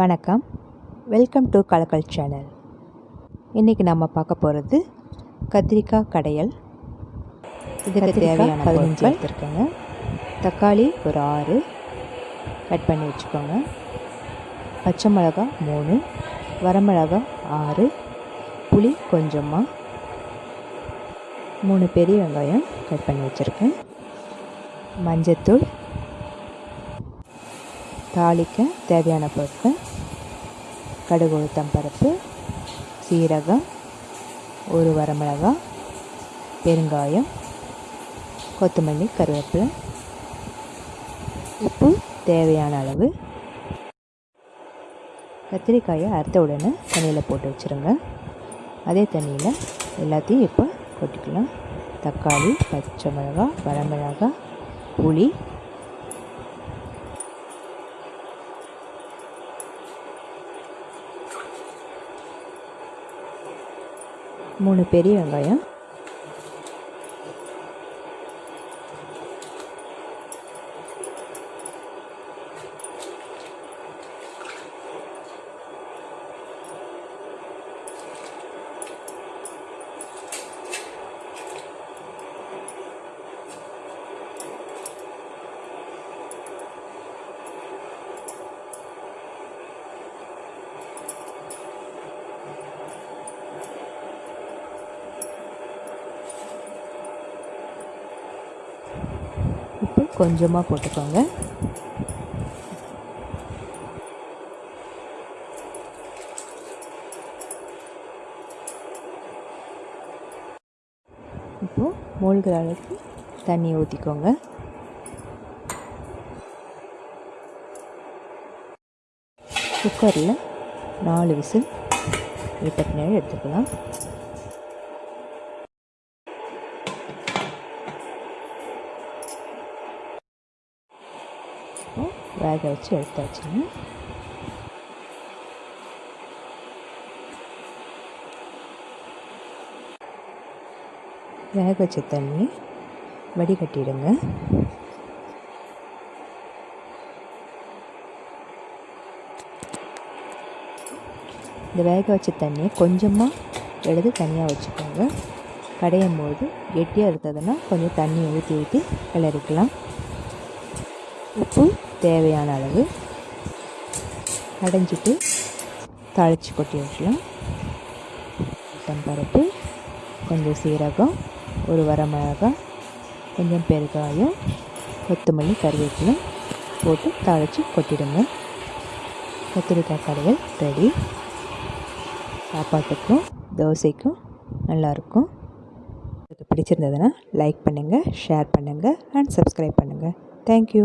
வணக்கம். Welcome to Kalakkal channel இன்றைக்கி நம்ம பார்க்க போகிறது கத்திரிக்காய் கடையல். இதுக்கு தேவையான பதினஞ்சு எடுத்துருக்கேங்க. தக்காளி ஒரு ஆறு. கட் பண்ணி வச்சுக்கோங்க. பச்சை மிளகா மூணு. வரமிளகா ஆறு. புளி கொஞ்சமாக மூணு பெரிய வெங்காயம் கட் பண்ணி வச்சுருக்கேன். மஞ்சத்தூள். தாளிக்க தேவையான பொருட்கள். கடுகு உளுத்தம் பருப்பு சீரகம் ஒரு வரமிளகா பெருங்காயம் கொத்தமல்லி கருவேப்பிலை உப்பு தேவையான அளவு கத்திரிக்காயை அறுத்த உடனே தண்ணியில் போட்டு வச்சுருங்க அதே தண்ணியில் எல்லாத்தையும் இப்போ கொட்டிக்கலாம் தக்காளி பச்சை மிளகா வரமிளகா புளி மூணு பெரிய வெங்காயம் உப்பு கொஞ்சமாக போட்டுக்கோங்க. இப்போது மூழ்கிற அளவுக்கு தண்ணி ஊற்றிக்கோங்க குக்கரில் நாலு விசில் விட்ட பின்னாடி எடுத்துக்கலாம். வேக வச்சு எடுத்து எடுத்தாச்சுங்க வேக வச்ச தண்ணி வடிகட்டிடுங்க. இந்த வேக வச்ச தண்ணியை கொஞ்சமாக எடுத்து தனியாக வச்சுக்கோங்க. கடையும் போது கெட்டியாக இருந்ததுன்னா கொஞ்சம் தண்ணி ஊற்றி ஊற்றி கிளறிக்கலாம். உப்பு தேவையான அளவு அடைஞ்சிட்டு தாளித்து கொட்டி வைக்கலாம் பருப்பு கொஞ்சம் சீரகம் ஒரு வரமிளகாய் கொஞ்சம் பெருங்காயம் கொத்தமல்லி கருவேப்பிலை போட்டு தாளித்து கொட்டிடுங்க. கத்திரிக்காய் கடைகள் ரெடி சாப்பாட்டுக்கும் தோசைக்கும் நல்லாயிருக்கும். உங்களுக்கு பிடிச்சிருந்ததுன்னா லைக் பண்ணுங்கள் ஷேர் பண்ணுங்கள் அண்ட் சப்ஸ்கிரைப் பண்ணுங்கள் தேங்க்யூ